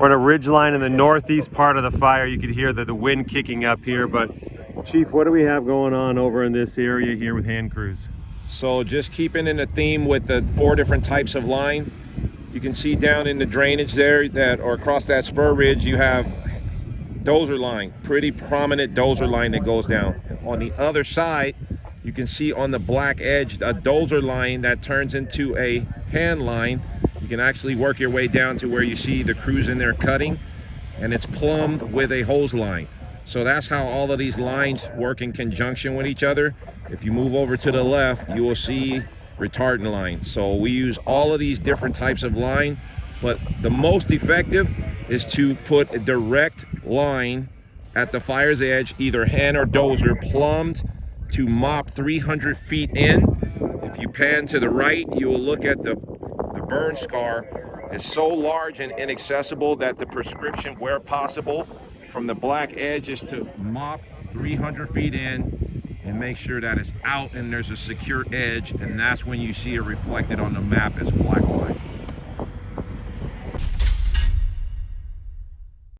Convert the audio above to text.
We're on a ridge line in the northeast part of the fire. You can hear the, the wind kicking up here, but Chief, what do we have going on over in this area here with hand crews? So just keeping in the theme with the four different types of line, you can see down in the drainage there that or across that spur ridge you have dozer line, pretty prominent dozer line that goes down. On the other side, you can see on the black edge a dozer line that turns into a hand line. You can actually work your way down to where you see the crews in there cutting and it's plumbed with a hose line. So that's how all of these lines work in conjunction with each other. If you move over to the left, you will see retardant line. So we use all of these different types of line, but the most effective is to put a direct line at the fire's edge, either hand or dozer, plumbed to mop 300 feet in. If you pan to the right, you will look at the, the burn scar is so large and inaccessible that the prescription, where possible, from the black edge is to mop 300 feet in and make sure that it's out and there's a secure edge and that's when you see it reflected on the map as black line.